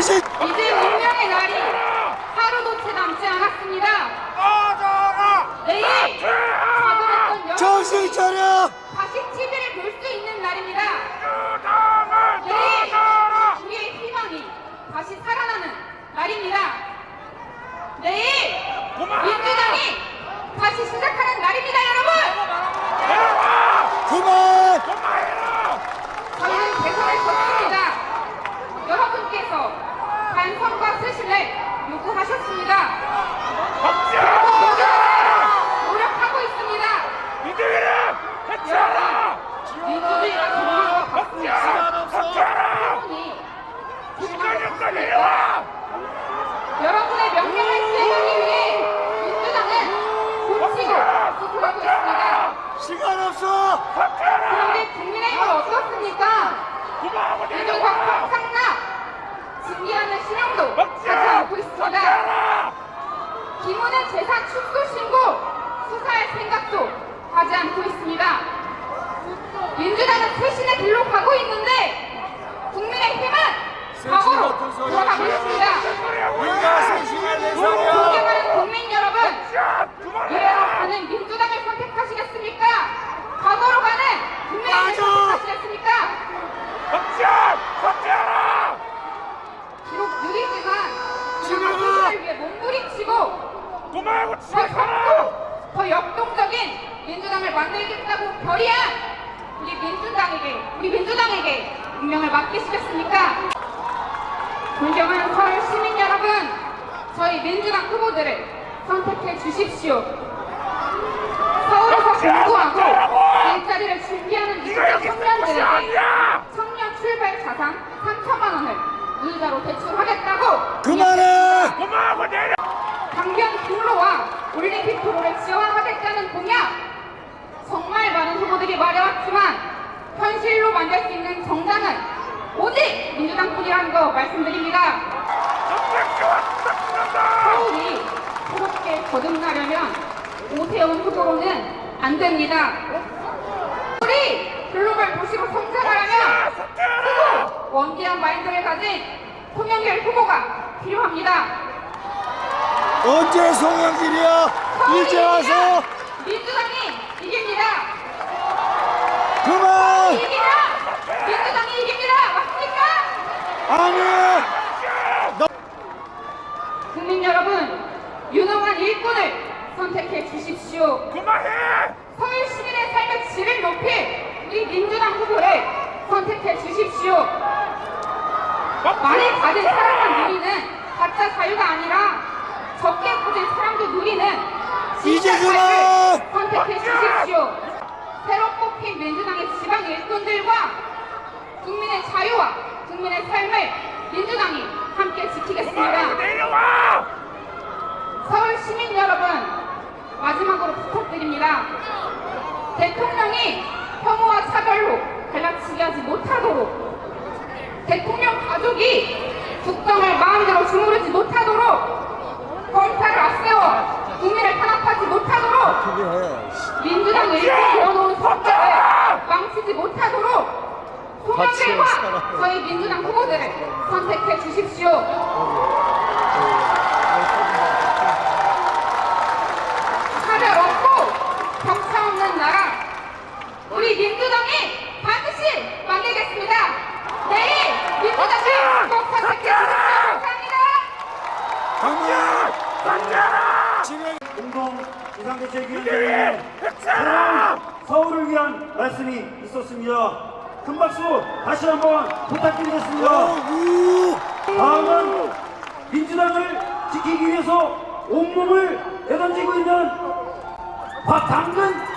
이제 운명의 날이 하루도 채 남지 않았습니다. 내일 자들었던 정신 차려 다시 TV를 볼 수 있는 날입니다. 내일 우리의 희망이 다시 살아나는 날입니다. 내일 민주당이 다시 시작하는 날입니다, 여러분. 그만 저희는 대선을 졌습니다. 여러분께서 반성과 스신을 요구하셨습니다. 노력하고 있습니다. 민주주의가 정말로 바쁩니다. 여러분의 명령을 수행하기 위해 민주당은 고치고 수술하고 있습니다. 시간 없어 그런데 국민의힘은 어떻습니까? 민주당 상납 준비하는 신용도 하지 않고 있습니다. 김은혜 재산 축소 신고 수사할 생각도 하지 않고 있습니다. 민주당은 쇄신의 길로 가고 있는데 국민의힘은 과거로 돌아가고 있습니다. 우리가 세신의 대상이야 존경하는 국민 여러분, 미래로 가는 민주당을 선택하시겠습니까? 과거로 가는 국민의힘을 맞아. 선택하시겠습니까? 비록 느리지만 지금은 민주당을 위해 몸부림치고 더 젊고 더 역동적인 민주당을 만들겠다고 결의한 우리 민주당에게 우리 민주당에게 운명을 맡기시겠습니까? 존경하는 서울 시민 여러분, 저희 민주당 후보들을 선택해 주십시오. 서울에서 공부하고 일자리를 준비하는 20대 청년들에게 청년 출발 자산 3천만 원을 이자로 대출하겠다고 그만해 강변 국로와 올림픽 도로를 지원하 겠다는 공약 정말 많은 후보들이 말해왔지만 현실로 만들 수 있는 정당은 오직 민주당뿐이라는 거 말씀드립니다. 서울이 새롭게 거듭나려면 오세훈 후보로는 안 됩니다. 우리 글로벌 도시로 성장하려면 후보 원기한 마인드를 가진 송영길 후보가 필요합니다. 언제 송영길이야 이제 와서 민주당이 이깁니다. 그만 이깁니다. 민주당이 이깁니다. 맞습니까? 아니 국민 여러분, 유능한 일꾼을 선택해 주십시오. 서울 시민의 삶의 질을 높일 우리 민주당 후보를 선택해 주십시오. 많이 가진 사람만 누리는 가짜 자유가 아니라 적게 가진 사람도 누리는 자유를 선택해 주십시오. 새로 뽑힌 민주당의 지방 일꾼들과 국민의 자유와 국민의 삶을 민주당이 함께 지키겠습니다. 서울 시민 여러분, 마지막으로 부탁드립니다. 대통령이 혐오와 차별로 갈라치기 하지 못하도록 대통령 가족이 국정을 마음대로 주무르지 못하도록 검찰을 앞세워 국민을 탄압하지 못하도록 그게 해 민주당 일꾼 이어놓은 성격을 망치지 못하도록 송영길과 저희 민주당 후보들을 선택해 주십시오. 차별 없고 격차 없는 나라 우리 민주당이 반드시 만들겠습니다. 내일 민주당을 꼭 선택해 주십시오. 감사합니다. 강력 진행 공동 비상대책위원회에 새로운 서울을 위한 말씀이 있었습니다. 큰 박수 다시 한번 부탁드리겠습니다. 우 다음은 민주당을 지키기 위해서 온몸을 내던지고 있는 박당근